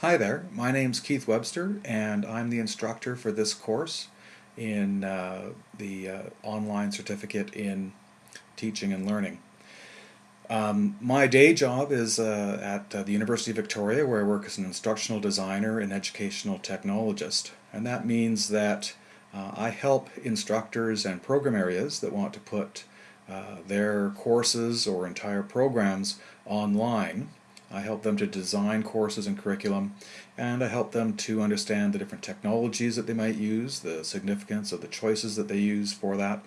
Hi there, my name's Keith Webster and I'm the instructor for this course in uh, the uh, online certificate in teaching and learning. Um, my day job is uh, at uh, the University of Victoria where I work as an instructional designer and educational technologist and that means that uh, I help instructors and program areas that want to put uh, their courses or entire programs online I help them to design courses and curriculum, and I help them to understand the different technologies that they might use, the significance of the choices that they use for that,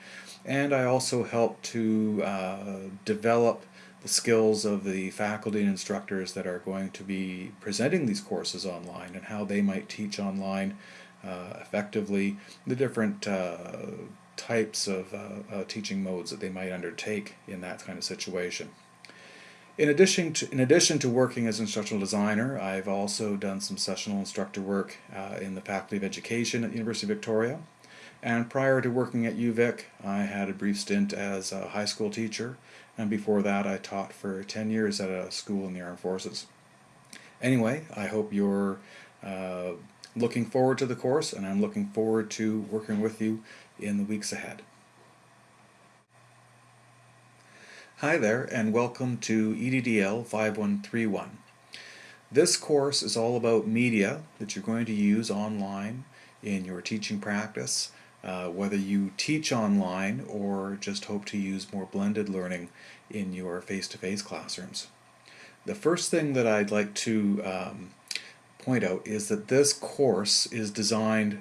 and I also help to uh, develop the skills of the faculty and instructors that are going to be presenting these courses online and how they might teach online uh, effectively, the different uh, types of uh, uh, teaching modes that they might undertake in that kind of situation. In addition to, in addition to working as an instructional designer, I've also done some sessional instructor work uh, in the Faculty of Education at the University of Victoria. And prior to working at UVic, I had a brief stint as a high school teacher, and before that I taught for 10 years at a school in the Armed Forces. Anyway, I hope you're uh, looking forward to the course, and I'm looking forward to working with you in the weeks ahead. Hi there and welcome to EDDL 5131. This course is all about media that you're going to use online in your teaching practice, uh, whether you teach online or just hope to use more blended learning in your face-to-face -face classrooms. The first thing that I'd like to um, point out is that this course is designed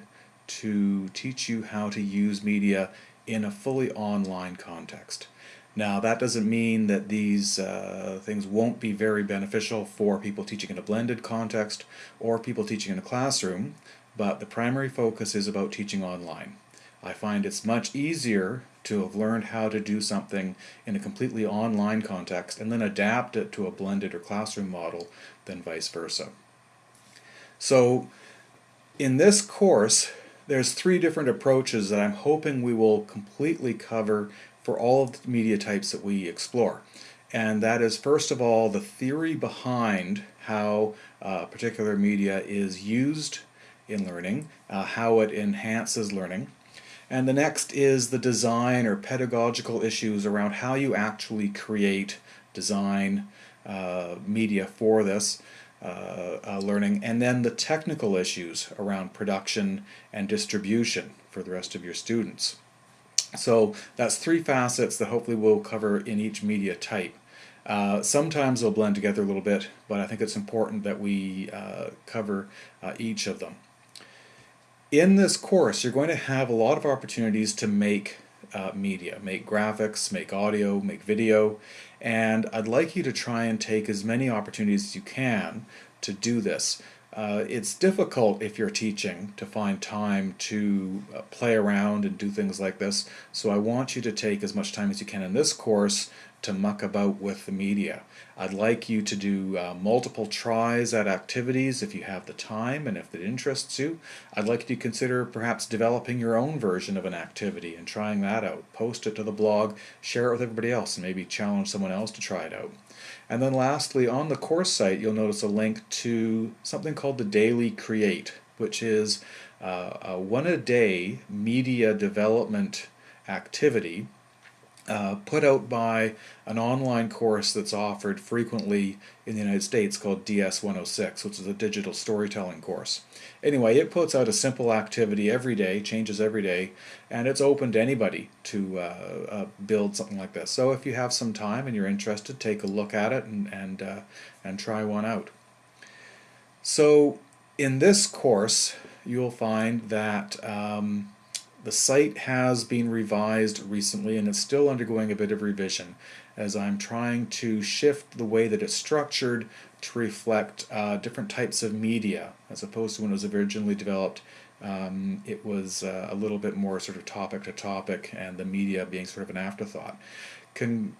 to teach you how to use media in a fully online context. Now that doesn't mean that these uh, things won't be very beneficial for people teaching in a blended context or people teaching in a classroom, but the primary focus is about teaching online. I find it's much easier to have learned how to do something in a completely online context and then adapt it to a blended or classroom model than vice versa. So in this course, there's three different approaches that I'm hoping we will completely cover for all of the media types that we explore. And that is, first of all, the theory behind how uh, particular media is used in learning, uh, how it enhances learning. And the next is the design or pedagogical issues around how you actually create design uh, media for this uh, uh, learning. And then the technical issues around production and distribution for the rest of your students. So that's three facets that hopefully we'll cover in each media type. Uh, sometimes they'll blend together a little bit, but I think it's important that we uh, cover uh, each of them. In this course, you're going to have a lot of opportunities to make uh, media, make graphics, make audio, make video, and I'd like you to try and take as many opportunities as you can to do this. Uh, it's difficult if you're teaching to find time to uh, play around and do things like this, so I want you to take as much time as you can in this course to muck about with the media. I'd like you to do uh, multiple tries at activities if you have the time and if it interests you. I'd like you to consider perhaps developing your own version of an activity and trying that out. Post it to the blog, share it with everybody else, and maybe challenge someone else to try it out. And then lastly, on the course site, you'll notice a link to something called the Daily Create, which is uh, a one-a-day media development activity uh, put out by an online course that's offered frequently in the United States called DS106, which is a digital storytelling course. Anyway, it puts out a simple activity every day, changes every day, and it's open to anybody to uh, uh, build something like this. So if you have some time and you're interested, take a look at it and, and, uh, and try one out. So in this course, you'll find that um, the site has been revised recently and it's still undergoing a bit of revision as I'm trying to shift the way that it's structured to reflect uh, different types of media as opposed to when it was originally developed um, it was uh, a little bit more sort of topic to topic and the media being sort of an afterthought. Can,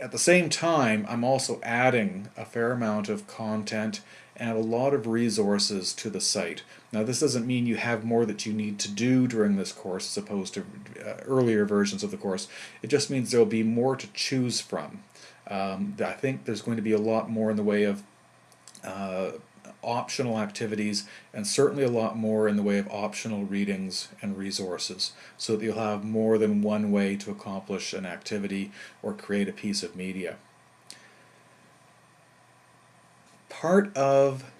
at the same time, I'm also adding a fair amount of content and a lot of resources to the site. Now this doesn't mean you have more that you need to do during this course as opposed to uh, earlier versions of the course. It just means there will be more to choose from. Um, I think there's going to be a lot more in the way of uh, optional activities and certainly a lot more in the way of optional readings and resources so that you'll have more than one way to accomplish an activity or create a piece of media. Part of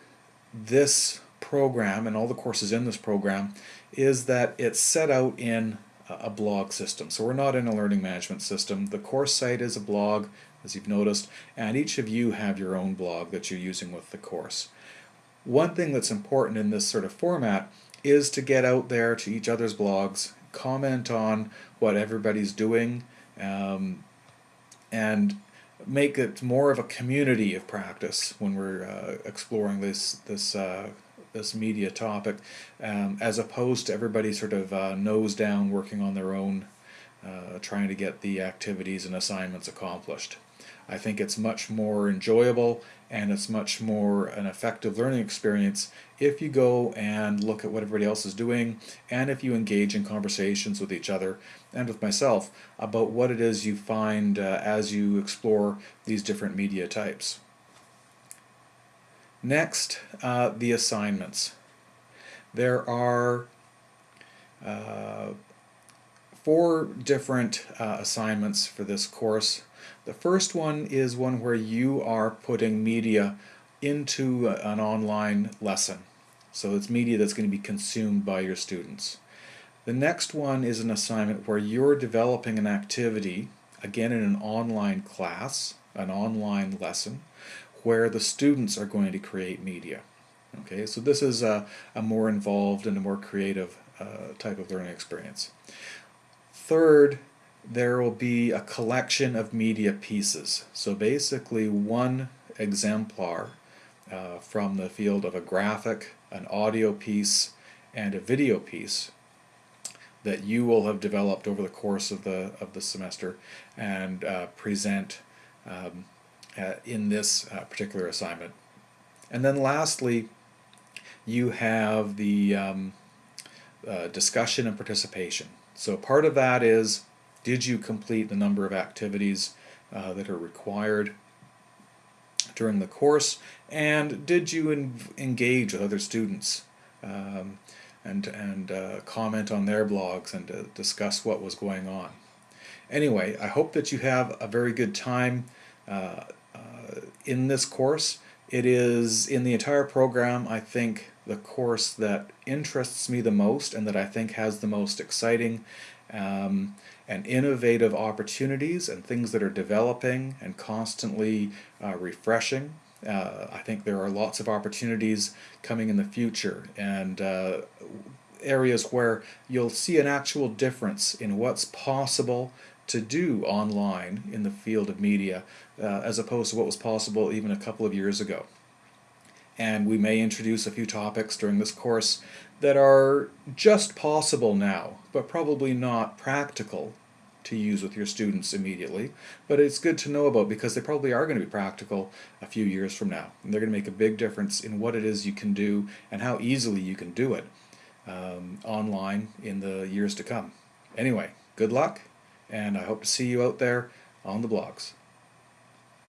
this program and all the courses in this program is that it's set out in a blog system. So we're not in a learning management system. The course site is a blog, as you've noticed, and each of you have your own blog that you're using with the course. One thing that's important in this sort of format is to get out there to each other's blogs, comment on what everybody's doing, um, and make it more of a community of practice when we're uh, exploring this this uh, this media topic, um, as opposed to everybody sort of uh, nose down working on their own, uh, trying to get the activities and assignments accomplished. I think it's much more enjoyable and it's much more an effective learning experience if you go and look at what everybody else is doing and if you engage in conversations with each other and with myself about what it is you find uh, as you explore these different media types. Next, uh, the assignments. There are uh, four different uh, assignments for this course. The first one is one where you are putting media into an online lesson. So it's media that's going to be consumed by your students. The next one is an assignment where you're developing an activity, again in an online class, an online lesson, where the students are going to create media. Okay, so this is a, a more involved and a more creative uh, type of learning experience. Third, there will be a collection of media pieces. So basically one exemplar uh, from the field of a graphic, an audio piece, and a video piece that you will have developed over the course of the of the semester and uh, present um, uh, in this uh, particular assignment. And then lastly, you have the um, uh, discussion and participation. So part of that is, did you complete the number of activities uh, that are required during the course, and did you engage with other students um, and, and uh, comment on their blogs and uh, discuss what was going on. Anyway, I hope that you have a very good time uh, in this course. It is, in the entire program, I think the course that interests me the most and that I think has the most exciting um, and innovative opportunities and things that are developing and constantly uh, refreshing. Uh, I think there are lots of opportunities coming in the future and uh, areas where you'll see an actual difference in what's possible to do online in the field of media uh, as opposed to what was possible even a couple of years ago. And we may introduce a few topics during this course that are just possible now, but probably not practical to use with your students immediately, but it's good to know about because they probably are going to be practical a few years from now. And they're going to make a big difference in what it is you can do and how easily you can do it um, online in the years to come. Anyway, good luck and I hope to see you out there on the blogs.